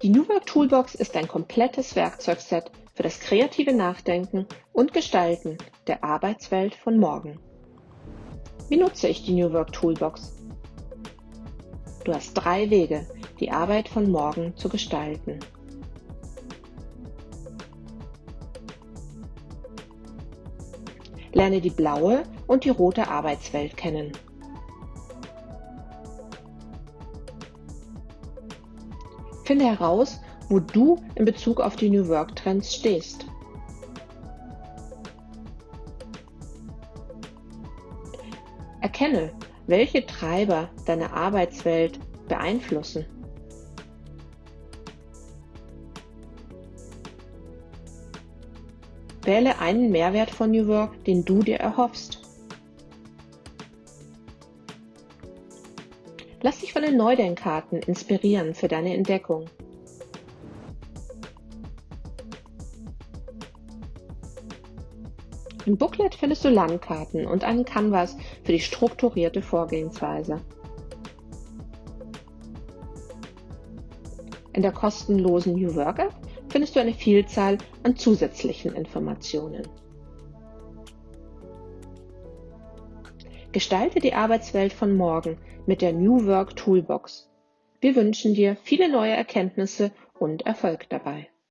Die New Work Toolbox ist ein komplettes Werkzeugset für das kreative Nachdenken und Gestalten der Arbeitswelt von morgen. Wie nutze ich die New Work Toolbox? Du hast drei Wege, die Arbeit von morgen zu gestalten. Lerne die blaue und die rote Arbeitswelt kennen. Finde heraus, wo du in Bezug auf die New Work Trends stehst. Erkenne, welche Treiber deine Arbeitswelt beeinflussen. Wähle einen Mehrwert von New Work, den du dir erhoffst. Lass dich von den Neudenkkarten inspirieren für deine Entdeckung. Im Booklet findest du Landkarten und einen Canvas für die strukturierte Vorgehensweise. In der kostenlosen New Work App findest du eine Vielzahl an zusätzlichen Informationen. Gestalte die Arbeitswelt von morgen mit der New Work Toolbox. Wir wünschen dir viele neue Erkenntnisse und Erfolg dabei.